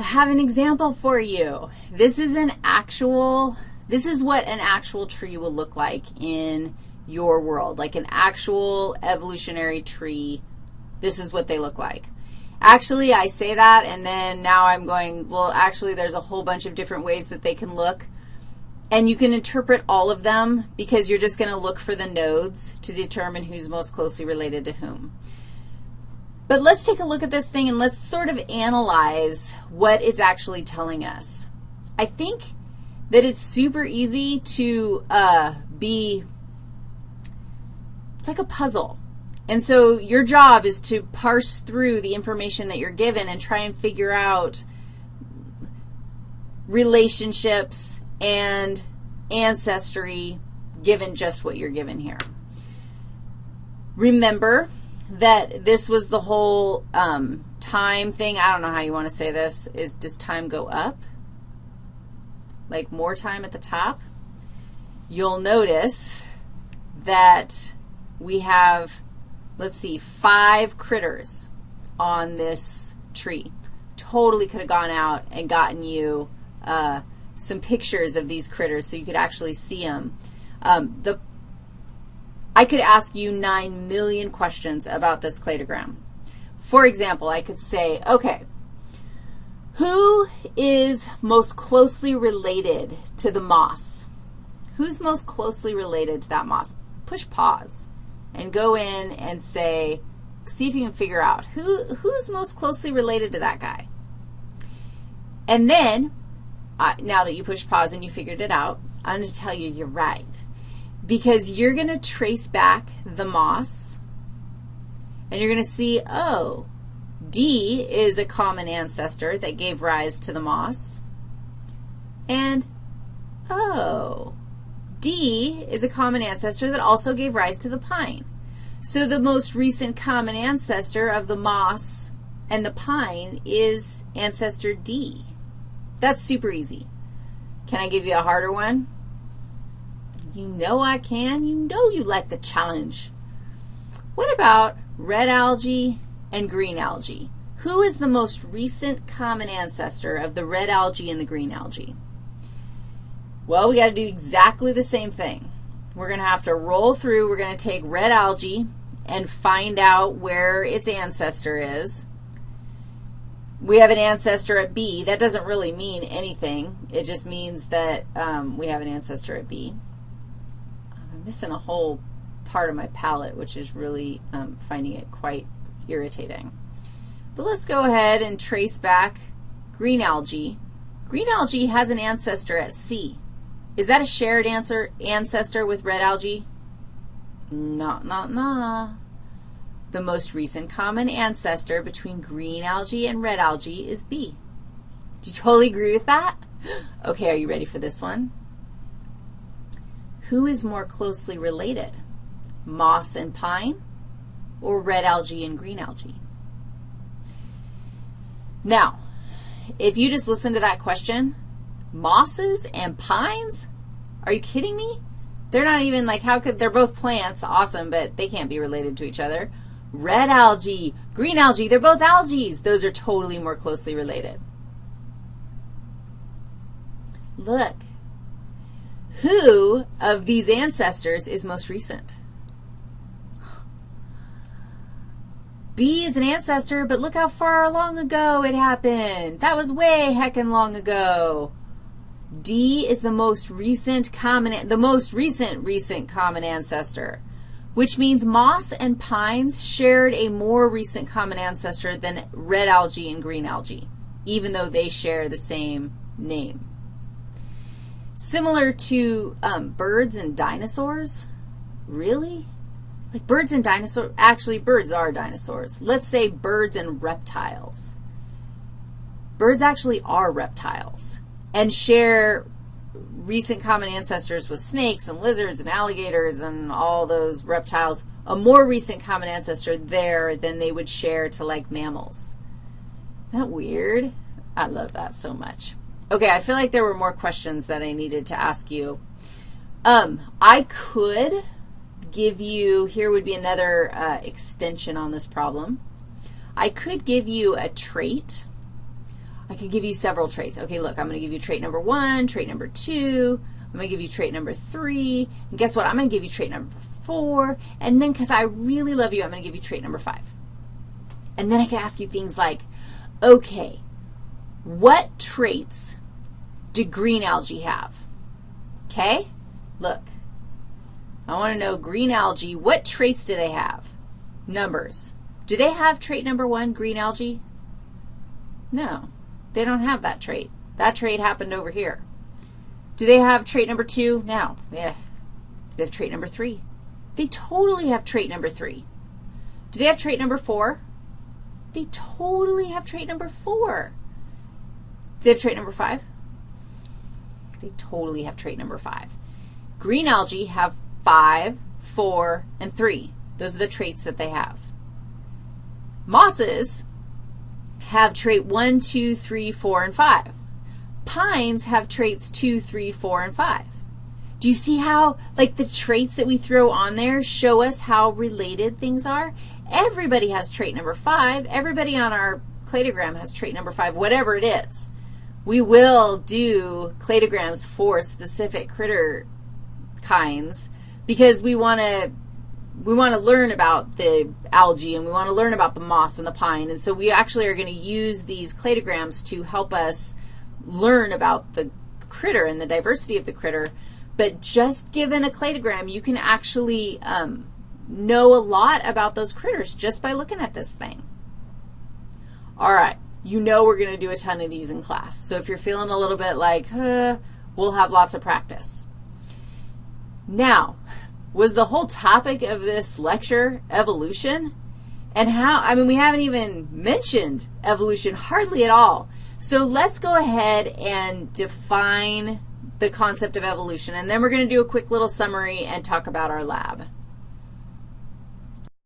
I have an example for you. This is an actual, this is what an actual tree will look like in your world, like an actual evolutionary tree. This is what they look like. Actually, I say that, and then now I'm going, well, actually, there's a whole bunch of different ways that they can look. And you can interpret all of them because you're just going to look for the nodes to determine who's most closely related to whom. But let's take a look at this thing and let's sort of analyze what it's actually telling us. I think that it's super easy to uh, be, it's like a puzzle. And so your job is to parse through the information that you're given and try and figure out relationships and ancestry given just what you're given here. Remember that this was the whole um, time thing. I don't know how you want to say this. Is does time go up? Like more time at the top? You'll notice that we have, let's see, five critters on this tree. Totally could have gone out and gotten you uh, some pictures of these critters so you could actually see them. Um, the, I could ask you 9 million questions about this cladogram. For example, I could say, okay, who is most closely related to the moss? Who's most closely related to that moss? Push pause and go in and say, see if you can figure out who, who's most closely related to that guy. And then uh, now that you push pause and you figured it out, I'm going to tell you you're right because you're going to trace back the moss, and you're going to see, oh, D is a common ancestor that gave rise to the moss, and oh, D is a common ancestor that also gave rise to the pine. So the most recent common ancestor of the moss and the pine is ancestor D. That's super easy. Can I give you a harder one? You know I can. You know you like the challenge. What about red algae and green algae? Who is the most recent common ancestor of the red algae and the green algae? Well, we got to do exactly the same thing. We're going to have to roll through. We're going to take red algae and find out where its ancestor is we have an ancestor at B. That doesn't really mean anything. It just means that um, we have an ancestor at B. Missing a whole part of my palette, which is really um, finding it quite irritating. But let's go ahead and trace back green algae. Green algae has an ancestor at C. Is that a shared answer, ancestor with red algae? No, no, no. The most recent common ancestor between green algae and red algae is B. Do you totally agree with that? Okay, are you ready for this one? Who is more closely related, moss and pine or red algae and green algae? Now, if you just listen to that question, mosses and pines? Are you kidding me? They're not even like, how could, they're both plants, awesome, but they can't be related to each other. Red algae, green algae, they're both algae. Those are totally more closely related. Look, who of these ancestors is most recent? B is an ancestor, but look how far long ago it happened. That was way heckin' long ago. D is the most recent common, the most recent recent common ancestor which means moss and pines shared a more recent common ancestor than red algae and green algae, even though they share the same name. Similar to um, birds and dinosaurs. Really? Like birds and dinosaurs, actually birds are dinosaurs. Let's say birds and reptiles. Birds actually are reptiles and share recent common ancestors with snakes and lizards and alligators and all those reptiles, a more recent common ancestor there than they would share to, like, mammals. Isn't that weird? I love that so much. Okay, I feel like there were more questions that I needed to ask you. Um, I could give you, here would be another uh, extension on this problem. I could give you a trait I could give you several traits. Okay, look, I'm going to give you trait number one, trait number two, I'm going to give you trait number three, and guess what? I'm going to give you trait number four, and then because I really love you, I'm going to give you trait number five. And then I could ask you things like, okay, what traits do green algae have? Okay? Look, I want to know green algae, what traits do they have? Numbers. Do they have trait number one, green algae? No. They don't have that trait. That trait happened over here. Do they have trait number two? No. Yeah. Do they have trait number three? They totally have trait number three. Do they have trait number four? They totally have trait number four. Do they have trait number five? They totally have trait number five. Green algae have five, four, and three. Those are the traits that they have. Mosses have trait 1, 2, 3, 4, and 5. Pines have traits 2, 3, 4, and 5. Do you see how, like, the traits that we throw on there show us how related things are? Everybody has trait number 5. Everybody on our cladogram has trait number 5, whatever it is. We will do cladograms for specific critter kinds because we want to we want to learn about the algae and we want to learn about the moss and the pine. And so we actually are going to use these cladograms to help us learn about the critter and the diversity of the critter. But just given a cladogram, you can actually um, know a lot about those critters just by looking at this thing. All right, you know we're going to do a ton of these in class. So if you're feeling a little bit like, uh, we'll have lots of practice. Now, was the whole topic of this lecture evolution? And how, I mean, we haven't even mentioned evolution hardly at all. So let's go ahead and define the concept of evolution, and then we're going to do a quick little summary and talk about our lab.